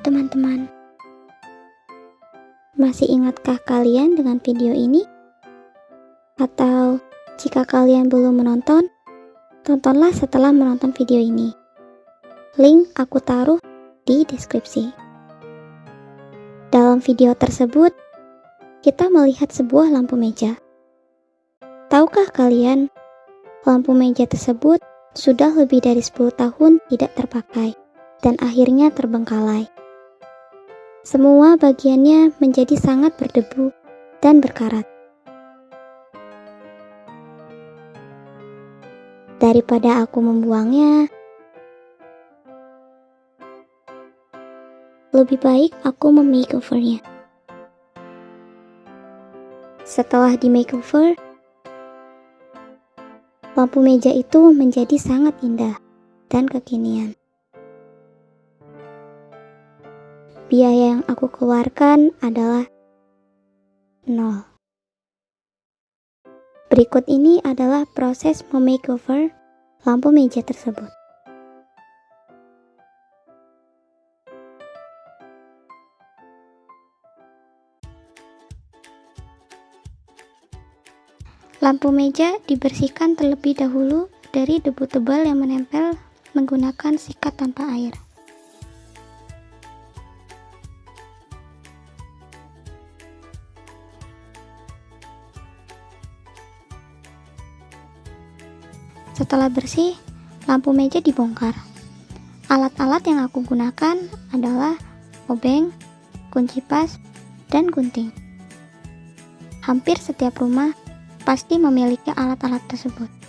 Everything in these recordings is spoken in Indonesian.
Teman-teman. Masih ingatkah kalian dengan video ini? Atau jika kalian belum menonton, tontonlah setelah menonton video ini. Link aku taruh di deskripsi. Dalam video tersebut, kita melihat sebuah lampu meja. Tahukah kalian, lampu meja tersebut sudah lebih dari 10 tahun tidak terpakai dan akhirnya terbengkalai. Semua bagiannya menjadi sangat berdebu dan berkarat. Daripada aku membuangnya, lebih baik aku memakeovernya. Setelah di makeover, lampu meja itu menjadi sangat indah dan kekinian. Biaya yang aku keluarkan adalah nol. Berikut ini adalah proses memakeover lampu meja tersebut. Lampu meja dibersihkan terlebih dahulu dari debu tebal yang menempel menggunakan sikat tanpa air. Setelah bersih, lampu meja dibongkar. Alat-alat yang aku gunakan adalah obeng, kunci pas, dan gunting. Hampir setiap rumah pasti memiliki alat-alat tersebut.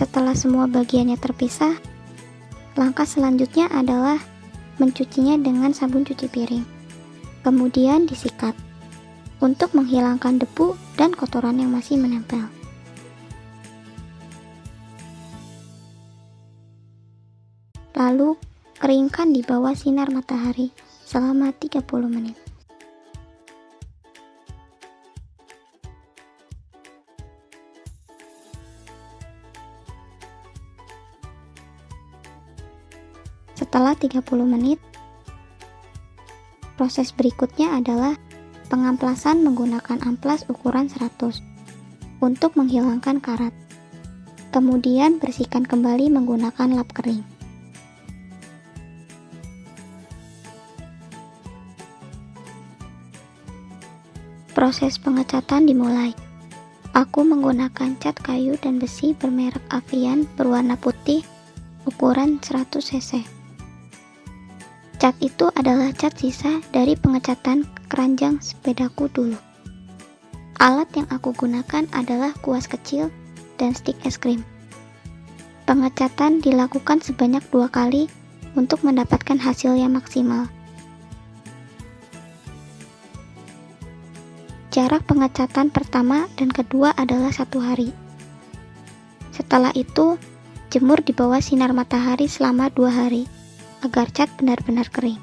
Setelah semua bagiannya terpisah, langkah selanjutnya adalah mencucinya dengan sabun cuci piring. Kemudian disikat untuk menghilangkan debu dan kotoran yang masih menempel. Lalu, keringkan di bawah sinar matahari selama 30 menit. Setelah 30 menit, proses berikutnya adalah pengamplasan menggunakan amplas ukuran 100 untuk menghilangkan karat. Kemudian bersihkan kembali menggunakan lap kering. Proses pengecatan dimulai. Aku menggunakan cat kayu dan besi bermerek Avian berwarna putih ukuran 100 cc. Cat itu adalah cat sisa dari pengecatan keranjang sepedaku dulu. Alat yang aku gunakan adalah kuas kecil dan stik es krim. Pengecatan dilakukan sebanyak dua kali untuk mendapatkan hasil yang maksimal. Jarak pengecatan pertama dan kedua adalah satu hari. Setelah itu, jemur di bawah sinar matahari selama dua hari agar cat benar-benar kering.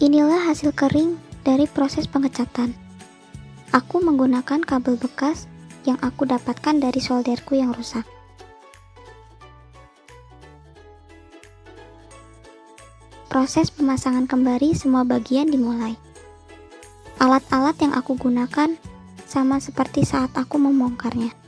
Inilah hasil kering dari proses pengecatan. Aku menggunakan kabel bekas yang aku dapatkan dari solderku yang rusak. Proses pemasangan kembali semua bagian dimulai. Alat-alat yang aku gunakan sama seperti saat aku membongkarnya.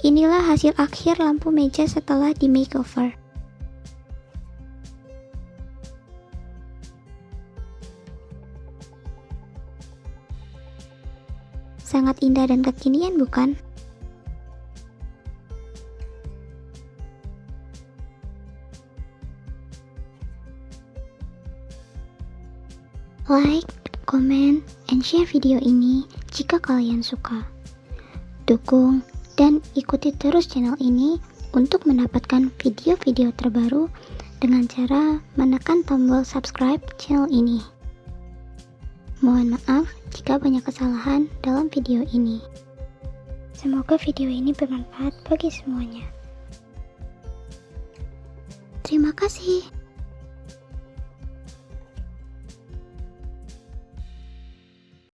Inilah hasil akhir lampu meja setelah di makeover. Sangat indah dan kekinian bukan? Like, comment, and share video ini jika kalian suka. Dukung dan ikuti terus channel ini untuk mendapatkan video-video terbaru dengan cara menekan tombol subscribe channel ini. Mohon maaf jika banyak kesalahan dalam video ini. Semoga video ini bermanfaat bagi semuanya. Terima kasih.